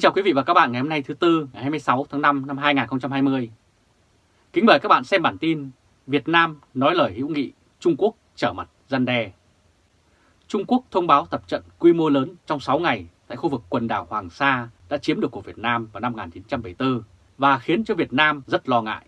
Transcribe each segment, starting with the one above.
Kính chào quý vị và các bạn ngày hôm nay thứ Tư ngày 26 tháng 5 năm 2020. Kính mời các bạn xem bản tin Việt Nam nói lời hữu nghị, Trung Quốc trở mặt gian đe. Trung Quốc thông báo tập trận quy mô lớn trong 6 ngày tại khu vực quần đảo Hoàng Sa đã chiếm được của Việt Nam vào năm 1974 và khiến cho Việt Nam rất lo ngại.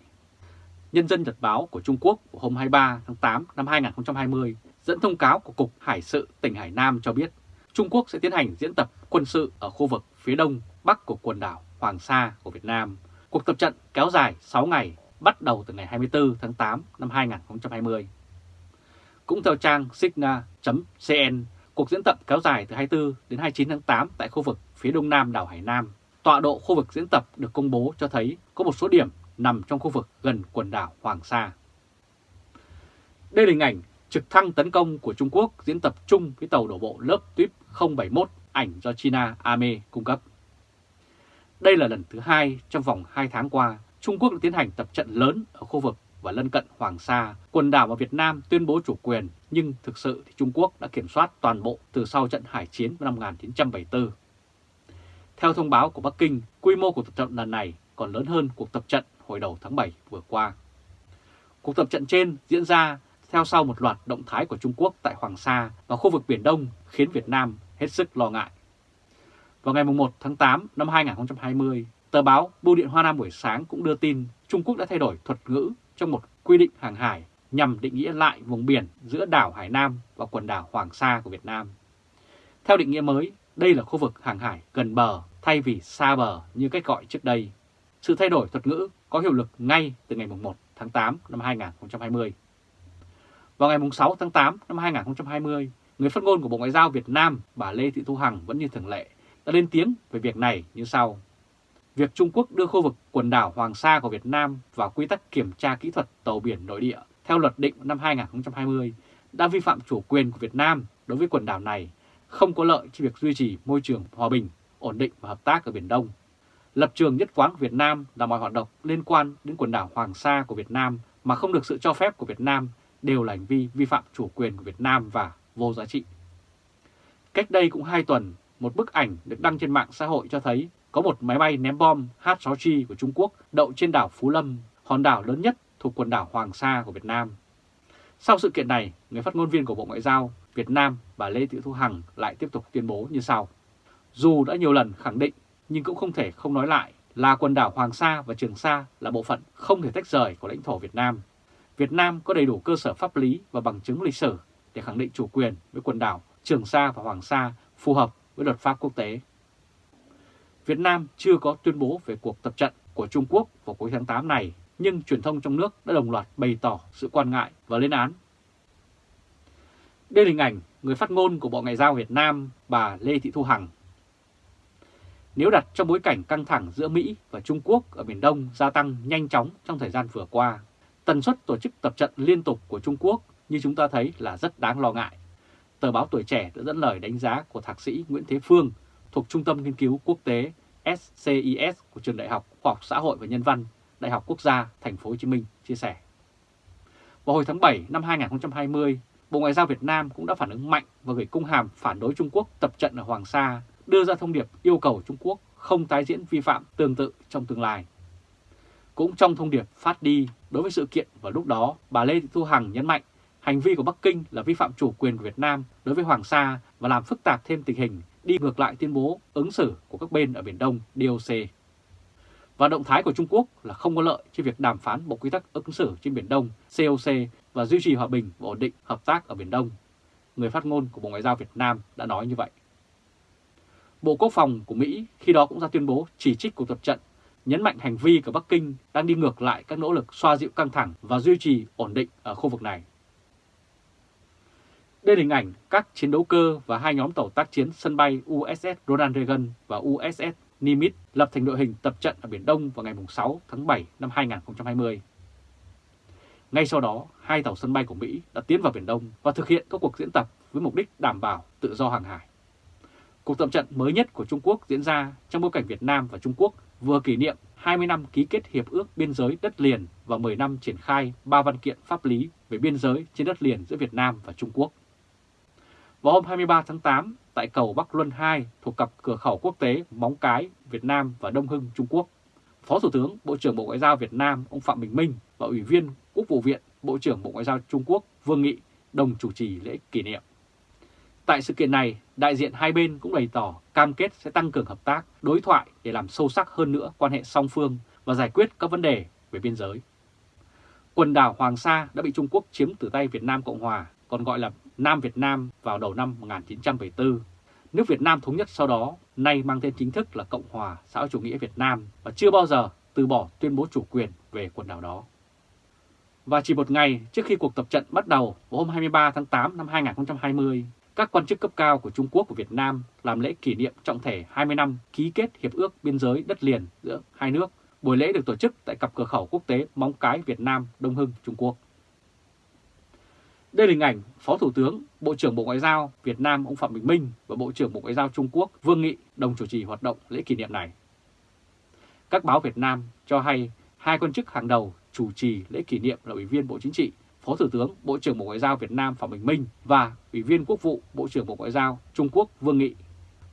Nhân dân Nhật báo của Trung Quốc hôm 23 tháng 8 năm 2020 dẫn thông cáo của Cục Hải sự tỉnh Hải Nam cho biết Trung Quốc sẽ tiến hành diễn tập quân sự ở khu vực phía đông bắc của quần đảo Hoàng Sa của Việt Nam. Cuộc tập trận kéo dài 6 ngày, bắt đầu từ ngày 24 tháng 8 năm 2020. Cũng theo trang signa.cn, cuộc diễn tập kéo dài từ 24 đến 29 tháng 8 tại khu vực phía đông nam đảo Hải Nam. Tọa độ khu vực diễn tập được công bố cho thấy có một số điểm nằm trong khu vực gần quần đảo Hoàng Sa. Đây là hình ảnh trực thăng tấn công của Trung Quốc diễn tập chung với tàu đổ bộ lớp tuyếp 071 ảnh do China Ame cung cấp. Đây là lần thứ hai trong vòng 2 tháng qua, Trung Quốc đã tiến hành tập trận lớn ở khu vực và lân cận Hoàng Sa, quần đảo mà Việt Nam tuyên bố chủ quyền, nhưng thực sự thì Trung Quốc đã kiểm soát toàn bộ từ sau trận hải chiến năm 1974. Theo thông báo của Bắc Kinh, quy mô của tập trận lần này còn lớn hơn cuộc tập trận hồi đầu tháng 7 vừa qua. Cuộc tập trận trên diễn ra theo sau một loạt động thái của Trung Quốc tại Hoàng Sa và khu vực Biển Đông khiến Việt Nam hết sức lo ngại. Vào ngày 1 tháng 8 năm 2020, tờ báo Bưu điện Hoa Nam buổi sáng cũng đưa tin Trung Quốc đã thay đổi thuật ngữ trong một quy định hàng hải nhằm định nghĩa lại vùng biển giữa đảo Hải Nam và quần đảo Hoàng Sa của Việt Nam. Theo định nghĩa mới, đây là khu vực hàng hải gần bờ thay vì xa bờ như cách gọi trước đây. Sự thay đổi thuật ngữ có hiệu lực ngay từ ngày 1 tháng 8 năm 2020. Vào ngày 6 tháng 8 năm 2020, người phát ngôn của Bộ Ngoại giao Việt Nam bà Lê Thị Thu Hằng vẫn như thường lệ đã lên tiếng về việc này như sau. Việc Trung Quốc đưa khu vực quần đảo Hoàng Sa của Việt Nam vào quy tắc kiểm tra kỹ thuật tàu biển nội địa theo luật định năm 2020 đã vi phạm chủ quyền của Việt Nam đối với quần đảo này, không có lợi cho việc duy trì môi trường hòa bình, ổn định và hợp tác ở Biển Đông. Lập trường nhất quán của Việt Nam là mọi hoạt động liên quan đến quần đảo Hoàng Sa của Việt Nam mà không được sự cho phép của Việt Nam đều là hành vi vi phạm chủ quyền của Việt Nam và vô giá trị. Cách đây cũng 2 tuần, một bức ảnh được đăng trên mạng xã hội cho thấy có một máy bay ném bom H-6G của Trung Quốc đậu trên đảo Phú Lâm, hòn đảo lớn nhất thuộc quần đảo Hoàng Sa của Việt Nam. Sau sự kiện này, người phát ngôn viên của Bộ Ngoại giao Việt Nam bà Lê Thị Thu Hằng lại tiếp tục tuyên bố như sau. Dù đã nhiều lần khẳng định nhưng cũng không thể không nói lại là quần đảo Hoàng Sa và Trường Sa là bộ phận không thể tách rời của lãnh thổ Việt Nam. Việt Nam có đầy đủ cơ sở pháp lý và bằng chứng lịch sử để khẳng định chủ quyền với quần đảo Trường Sa và Hoàng Sa phù hợp với luật pháp quốc tế. Việt Nam chưa có tuyên bố về cuộc tập trận của Trung Quốc vào cuối tháng 8 này, nhưng truyền thông trong nước đã đồng loạt bày tỏ sự quan ngại và lên án. Đây là hình ảnh người phát ngôn của Bộ Ngoại giao Việt Nam, bà Lê Thị Thu Hằng. Nếu đặt trong bối cảnh căng thẳng giữa Mỹ và Trung Quốc ở Biển Đông gia tăng nhanh chóng trong thời gian vừa qua, tần suất tổ chức tập trận liên tục của Trung Quốc như chúng ta thấy là rất đáng lo ngại. Tờ báo Tuổi Trẻ đã dẫn lời đánh giá của Thạc sĩ Nguyễn Thế Phương thuộc Trung tâm Nghiên cứu Quốc tế SCIS của Trường Đại học Khoa học Xã hội và Nhân văn, Đại học Quốc gia Thành phố Hồ Chí Minh chia sẻ. Vào hồi tháng 7 năm 2020, Bộ Ngoại giao Việt Nam cũng đã phản ứng mạnh và gửi công hàm phản đối Trung Quốc tập trận ở Hoàng Sa, đưa ra thông điệp yêu cầu Trung Quốc không tái diễn vi phạm tương tự trong tương lai. Cũng trong thông điệp phát đi đối với sự kiện vào lúc đó, bà Lê Thị Thu Hằng nhấn mạnh hành vi của Bắc Kinh là vi phạm chủ quyền của Việt Nam đối với Hoàng Sa và làm phức tạp thêm tình hình đi ngược lại tuyên bố ứng xử của các bên ở Biển Đông DOC. Và động thái của Trung Quốc là không có lợi cho việc đàm phán Bộ Quy tắc ứng xử trên Biển Đông COC và duy trì hòa bình và ổn định hợp tác ở Biển Đông. Người phát ngôn của Bộ Ngoại giao Việt Nam đã nói như vậy. Bộ Quốc phòng của Mỹ khi đó cũng ra tuyên bố chỉ trích cuộc tập trận, nhấn mạnh hành vi của Bắc Kinh đang đi ngược lại các nỗ lực xoa dịu căng thẳng và duy trì ổn định ở khu vực này. Đây là hình ảnh các chiến đấu cơ và hai nhóm tàu tác chiến sân bay USS Ronald Reagan và USS Nimitz lập thành đội hình tập trận ở Biển Đông vào ngày 6 tháng 7 năm 2020. Ngay sau đó, hai tàu sân bay của Mỹ đã tiến vào Biển Đông và thực hiện các cuộc diễn tập với mục đích đảm bảo tự do hàng hải. Cuộc tập trận mới nhất của Trung Quốc diễn ra trong bối cảnh Việt Nam và Trung Quốc vừa kỷ niệm 20 năm ký kết Hiệp ước Biên giới đất liền và 10 năm triển khai ba văn kiện pháp lý về biên giới trên đất liền giữa Việt Nam và Trung Quốc. Vào hôm 23 tháng 8, tại cầu Bắc Luân 2 thuộc cặp cửa khẩu quốc tế Móng Cái, Việt Nam và Đông Hưng, Trung Quốc. Phó Thủ tướng, Bộ trưởng Bộ Ngoại giao Việt Nam ông Phạm Bình Minh và Ủy viên Quốc vụ viện, Bộ trưởng Bộ Ngoại giao Trung Quốc Vương Nghị đồng chủ trì lễ kỷ niệm. Tại sự kiện này, đại diện hai bên cũng bày tỏ cam kết sẽ tăng cường hợp tác, đối thoại để làm sâu sắc hơn nữa quan hệ song phương và giải quyết các vấn đề về biên giới. Quần đảo Hoàng Sa đã bị Trung Quốc chiếm từ tay Việt Nam Cộng Hòa, còn gọi là Nam Việt Nam vào đầu năm 1974. Nước Việt Nam thống nhất sau đó, nay mang tên chính thức là Cộng Hòa xã hội chủ nghĩa Việt Nam và chưa bao giờ từ bỏ tuyên bố chủ quyền về quần đảo đó. Và chỉ một ngày trước khi cuộc tập trận bắt đầu vào hôm 23 tháng 8 năm 2020, các quan chức cấp cao của Trung Quốc và Việt Nam làm lễ kỷ niệm trọng thể 20 năm ký kết Hiệp ước Biên giới đất liền giữa hai nước. Buổi lễ được tổ chức tại cặp cửa khẩu quốc tế Móng Cái Việt Nam, Đông Hưng, Trung Quốc. Đây là hình ảnh Phó Thủ tướng, Bộ trưởng Bộ Ngoại giao Việt Nam ông Phạm Bình Minh và Bộ trưởng Bộ Ngoại giao Trung Quốc Vương Nghị đồng chủ trì hoạt động lễ kỷ niệm này. Các báo Việt Nam cho hay hai quan chức hàng đầu chủ trì lễ kỷ niệm là Ủy viên Bộ Chính trị, Phó Thủ tướng, Bộ trưởng Bộ Ngoại giao Việt Nam Phạm Bình Minh và Ủy viên Quốc vụ, Bộ trưởng Bộ Ngoại giao Trung Quốc Vương Nghị.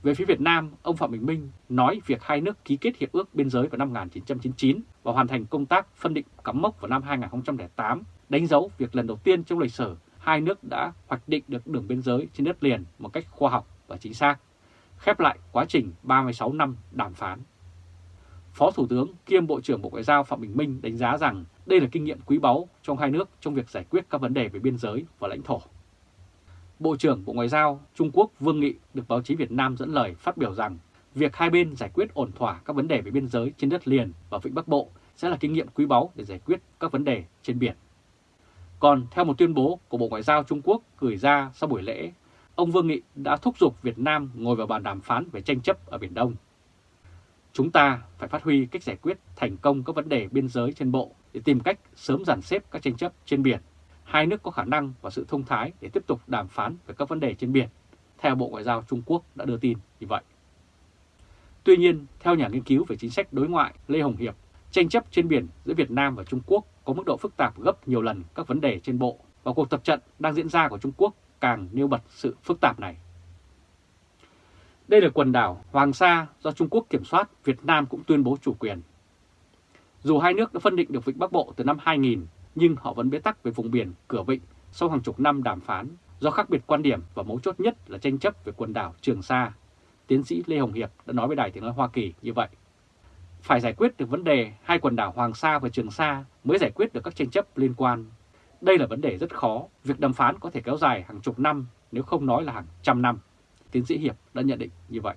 Về phía Việt Nam, ông Phạm Bình Minh nói việc hai nước ký kết hiệp ước biên giới vào năm 1999 và hoàn thành công tác phân định cắm mốc vào năm 2008, đánh dấu việc lần đầu tiên trong lịch sử hai nước đã hoạch định được đường biên giới trên đất liền một cách khoa học và chính xác, khép lại quá trình 36 năm đàm phán. Phó Thủ tướng kiêm Bộ trưởng Bộ Ngoại giao Phạm Bình Minh đánh giá rằng đây là kinh nghiệm quý báu trong hai nước trong việc giải quyết các vấn đề về biên giới và lãnh thổ. Bộ trưởng Bộ Ngoại giao Trung Quốc Vương Nghị được báo chí Việt Nam dẫn lời phát biểu rằng việc hai bên giải quyết ổn thỏa các vấn đề về biên giới trên đất liền và vịnh Bắc Bộ sẽ là kinh nghiệm quý báu để giải quyết các vấn đề trên biển. Còn theo một tuyên bố của Bộ Ngoại giao Trung Quốc gửi ra sau buổi lễ, ông Vương Nghị đã thúc giục Việt Nam ngồi vào bàn đàm phán về tranh chấp ở Biển Đông. Chúng ta phải phát huy cách giải quyết thành công các vấn đề biên giới trên bộ để tìm cách sớm dàn xếp các tranh chấp trên biển. Hai nước có khả năng và sự thông thái để tiếp tục đàm phán về các vấn đề trên biển, theo Bộ Ngoại giao Trung Quốc đã đưa tin như vậy. Tuy nhiên, theo nhà nghiên cứu về chính sách đối ngoại Lê Hồng Hiệp, tranh chấp trên biển giữa Việt Nam và Trung Quốc có mức độ phức tạp gấp nhiều lần các vấn đề trên bộ và cuộc tập trận đang diễn ra của Trung Quốc càng nêu bật sự phức tạp này. Đây là quần đảo Hoàng Sa do Trung Quốc kiểm soát, Việt Nam cũng tuyên bố chủ quyền. Dù hai nước đã phân định được vịnh Bắc Bộ từ năm 2000, nhưng họ vẫn bế tắc về vùng biển cửa vịnh sau hàng chục năm đàm phán do khác biệt quan điểm và mấu chốt nhất là tranh chấp về quần đảo Trường Sa. Tiến sĩ Lê Hồng Hiệp đã nói với Đài Tiếng Nói Hoa Kỳ như vậy. Phải giải quyết được vấn đề hai quần đảo Hoàng Sa và Trường Sa mới giải quyết được các tranh chấp liên quan. Đây là vấn đề rất khó, việc đàm phán có thể kéo dài hàng chục năm nếu không nói là hàng trăm năm. Tiến sĩ Hiệp đã nhận định như vậy.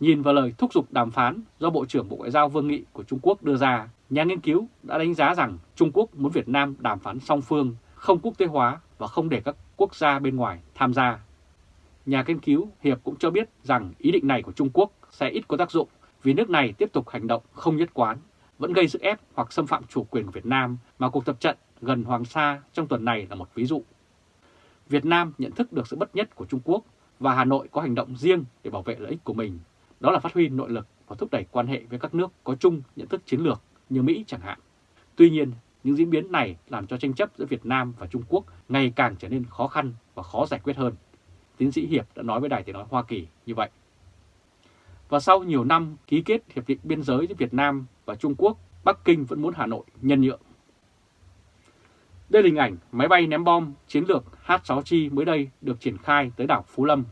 Nhìn vào lời thúc giục đàm phán do Bộ trưởng Bộ Ngoại giao Vương Nghị của Trung Quốc đưa ra, nhà nghiên cứu đã đánh giá rằng Trung Quốc muốn Việt Nam đàm phán song phương, không quốc tế hóa và không để các quốc gia bên ngoài tham gia. Nhà nghiên cứu Hiệp cũng cho biết rằng ý định này của Trung Quốc sẽ ít có tác dụng vì nước này tiếp tục hành động không nhất quán, vẫn gây sức ép hoặc xâm phạm chủ quyền của Việt Nam mà cuộc tập trận gần Hoàng Sa trong tuần này là một ví dụ. Việt Nam nhận thức được sự bất nhất của Trung Quốc và Hà Nội có hành động riêng để bảo vệ lợi ích của mình, đó là phát huy nội lực và thúc đẩy quan hệ với các nước có chung nhận thức chiến lược như Mỹ chẳng hạn. Tuy nhiên, những diễn biến này làm cho tranh chấp giữa Việt Nam và Trung Quốc ngày càng trở nên khó khăn và khó giải quyết hơn. Tiến sĩ Hiệp đã nói với Đài Tiếng Nói Hoa Kỳ như vậy. Và sau nhiều năm ký kết hiệp định biên giới giữa Việt Nam và Trung Quốc, Bắc Kinh vẫn muốn Hà Nội nhân nhượng. Đây là hình ảnh máy bay ném bom chiến lược H-6 Chi mới đây được triển khai tới đảo Phú Lâm.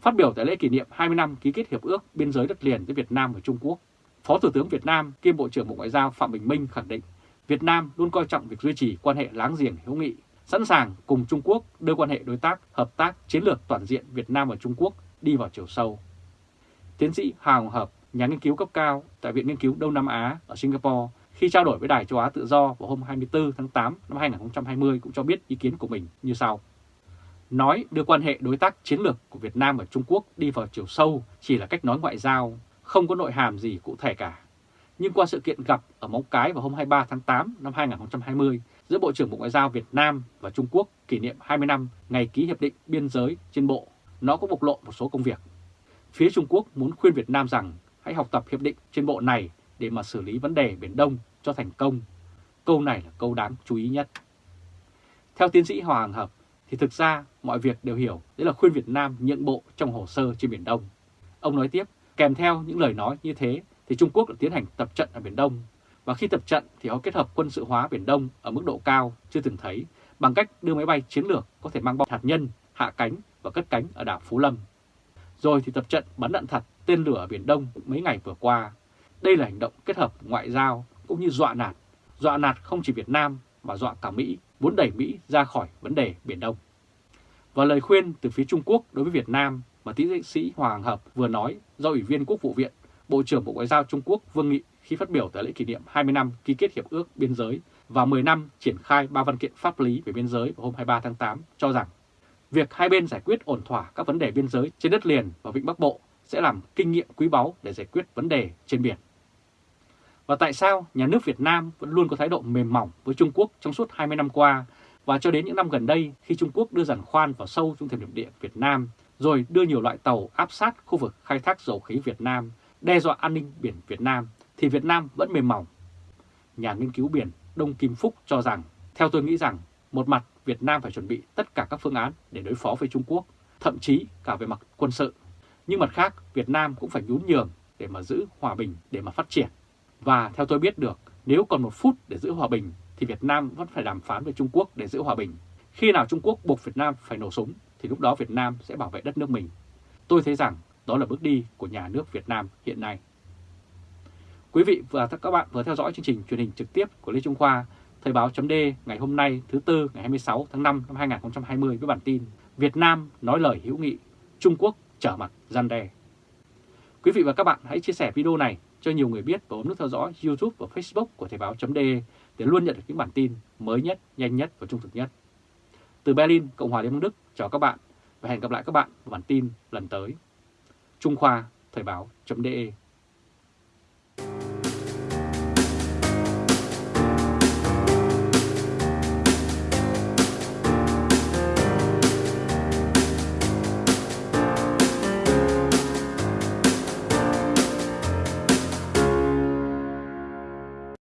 Phát biểu tại lễ kỷ niệm 20 năm ký kết hiệp ước biên giới đất liền giữa Việt Nam và Trung Quốc, Phó Thủ tướng Việt Nam kiêm Bộ trưởng Bộ Ngoại giao Phạm Bình Minh khẳng định Việt Nam luôn coi trọng việc duy trì quan hệ láng giềng hữu nghị, sẵn sàng cùng Trung Quốc đưa quan hệ đối tác, hợp tác chiến lược toàn diện Việt Nam và Trung Quốc đi vào chiều sâu. Tiến sĩ Hà Hồng Hợp, nhà nghiên cứu cấp cao tại Viện Nghiên cứu Đông Nam Á ở Singapore khi trao đổi với Đài Châu Á Tự Do vào hôm 24 tháng 8 năm 2020 cũng cho biết ý kiến của mình như sau. Nói đưa quan hệ đối tác chiến lược của Việt Nam và Trung Quốc đi vào chiều sâu chỉ là cách nói ngoại giao, không có nội hàm gì cụ thể cả. Nhưng qua sự kiện gặp ở Móng Cái vào hôm 23 tháng 8 năm 2020 giữa Bộ trưởng Bộ Ngoại giao Việt Nam và Trung Quốc kỷ niệm 20 năm ngày ký hiệp định biên giới trên bộ, nó có bộc lộ một số công việc. Phía Trung Quốc muốn khuyên Việt Nam rằng hãy học tập hiệp định trên bộ này để mà xử lý vấn đề Biển Đông cho thành công. Câu này là câu đáng chú ý nhất. Theo tiến sĩ Hoàng Hợp, thì thực ra mọi việc đều hiểu đấy là khuyên Việt Nam nhượng bộ trong hồ sơ trên Biển Đông. Ông nói tiếp, kèm theo những lời nói như thế thì Trung Quốc đã tiến hành tập trận ở Biển Đông. Và khi tập trận thì họ kết hợp quân sự hóa Biển Đông ở mức độ cao chưa từng thấy bằng cách đưa máy bay chiến lược có thể mang bom hạt nhân, hạ cánh và cất cánh ở đảo Phú Lâm. Rồi thì tập trận bắn đạn thật tên lửa ở Biển Đông mấy ngày vừa qua. Đây là hành động kết hợp ngoại giao cũng như dọa nạt. Dọa nạt không chỉ Việt Nam mà dọa cả Mỹ, muốn đẩy Mỹ ra khỏi vấn đề Biển Đông. Và lời khuyên từ phía Trung Quốc đối với Việt Nam mà tiến sĩ Hoàng Hợp vừa nói do Ủy viên Quốc vụ viện, Bộ trưởng Bộ Ngoại giao Trung Quốc Vương Nghị khi phát biểu tại lễ kỷ niệm 20 năm ký kết Hiệp ước Biên giới và 10 năm triển khai ba văn kiện pháp lý về biên giới vào hôm 23 tháng 8 cho rằng việc hai bên giải quyết ổn thỏa các vấn đề biên giới trên đất liền và Vịnh Bắc Bộ sẽ làm kinh nghiệm quý báu để giải quyết vấn đề trên biển. Và tại sao nhà nước Việt Nam vẫn luôn có thái độ mềm mỏng với Trung Quốc trong suốt 20 năm qua và cho đến những năm gần đây khi Trung Quốc đưa giàn khoan vào sâu trong thềm lục địa Việt Nam rồi đưa nhiều loại tàu áp sát khu vực khai thác dầu khí Việt Nam, đe dọa an ninh biển Việt Nam thì Việt Nam vẫn mềm mỏng. Nhà nghiên cứu biển Đông Kim Phúc cho rằng, theo tôi nghĩ rằng, một mặt Việt Nam phải chuẩn bị tất cả các phương án để đối phó với Trung Quốc, thậm chí cả về mặt quân sự. Nhưng mặt khác, Việt Nam cũng phải nhún nhường để mà giữ hòa bình, để mà phát triển. Và theo tôi biết được, nếu còn một phút để giữ hòa bình thì Việt Nam vẫn phải đàm phán với Trung Quốc để giữ hòa bình. Khi nào Trung Quốc buộc Việt Nam phải nổ súng thì lúc đó Việt Nam sẽ bảo vệ đất nước mình. Tôi thấy rằng đó là bước đi của nhà nước Việt Nam hiện nay. Quý vị và các bạn vừa theo dõi chương trình truyền hình trực tiếp của Lê Trung Khoa, Thời báo chấm ngày hôm nay thứ Tư ngày 26 tháng 5 năm 2020 với bản tin Việt Nam nói lời hữu nghị, Trung Quốc trở mặt gian đe. Quý vị và các bạn hãy chia sẻ video này cho nhiều người biết và bấm nút theo dõi YouTube và Facebook của Thời báo chấm để luôn nhận được những bản tin mới nhất, nhanh nhất và trung thực nhất. Từ Berlin, Cộng hòa Liên bang Đức, chào các bạn và hẹn gặp lại các bạn vào bản tin lần tới. Trung Khoa, Thời báo.de